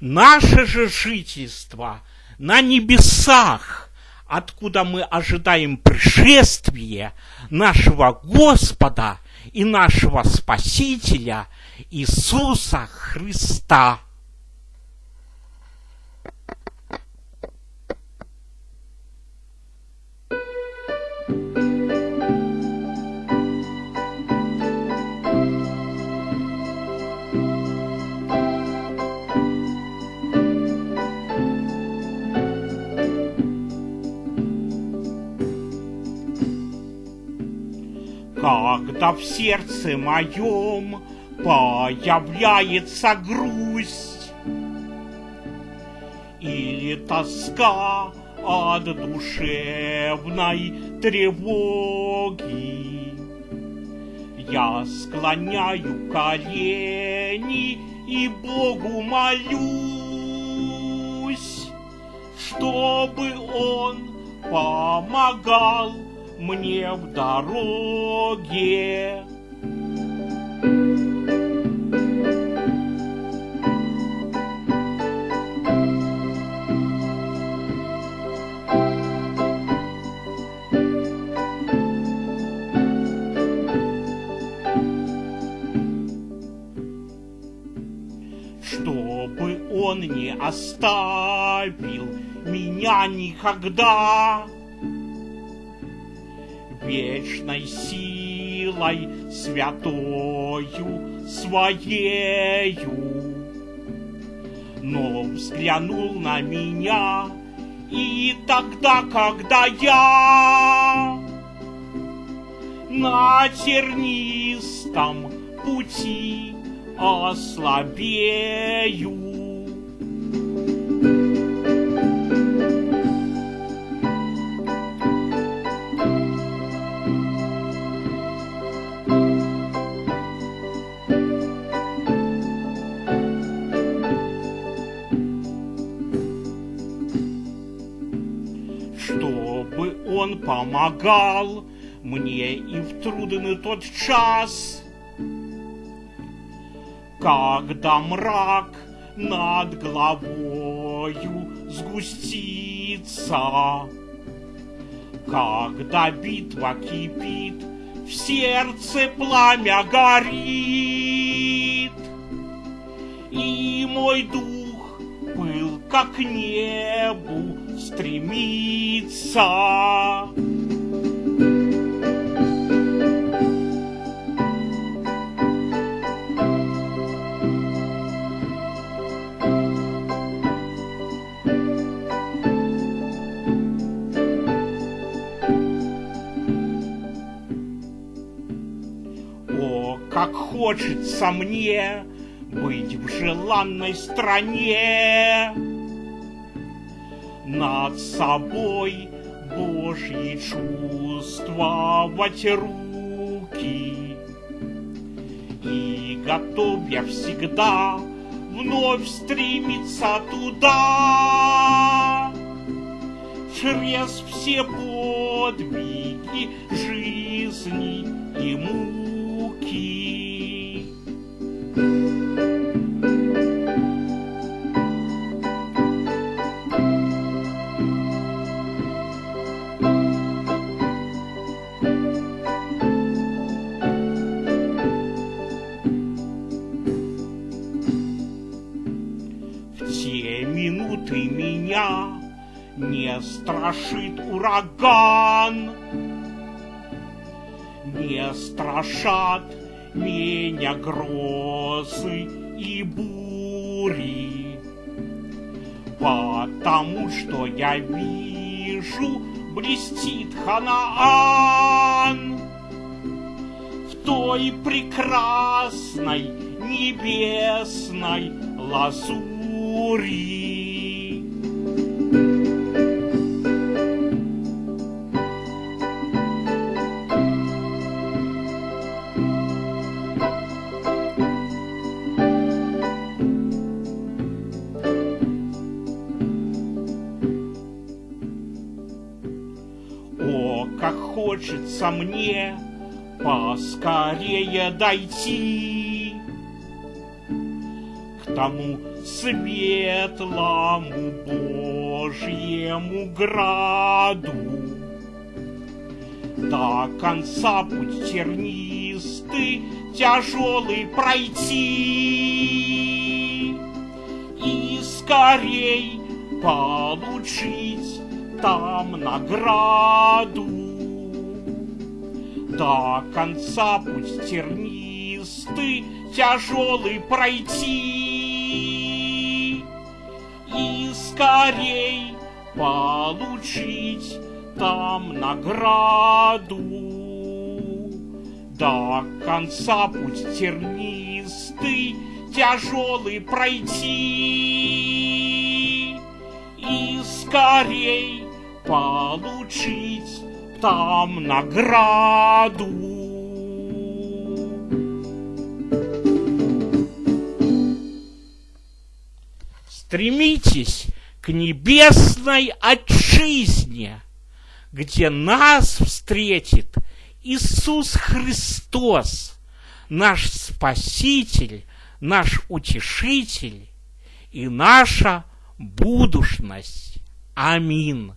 Наше же жительство на небесах, откуда мы ожидаем пришествия нашего Господа и нашего Спасителя Иисуса Христа. Когда в сердце моем появляется грусть или тоска от душевной тревоги. Я склоняю колени и Богу молюсь, чтобы Он помогал мне в дороге. Чтобы он не оставил меня никогда вечной силой святою своею. Но взглянул на меня, и тогда, когда я на тернистом пути ослабею, помогал мне и в трудный тот час, когда мрак над головою сгустится, когда битва кипит, в сердце пламя горит, и мой дух был как небу стремится. Хочется мне быть в желанной стране над собой Божьи чувствовать руки. И готов я всегда вновь стремиться туда, Через все подвиги жизни и страшит ураган, не страшат меня грозы и бури, потому что я вижу, блестит Ханаан в той прекрасной небесной лазури. Хочется мне поскорее дойти к тому светлому Божьему граду. До конца путь тернистый, тяжелый пройти и скорей получить там награду. До конца путь тернистый, тяжелый пройти и скорей получить там награду. До конца путь тернистый, тяжелый пройти и скорей получить там награду. Стремитесь к небесной отчизне, где нас встретит Иисус Христос, наш Спаситель, наш Утешитель и наша будущность. Аминь.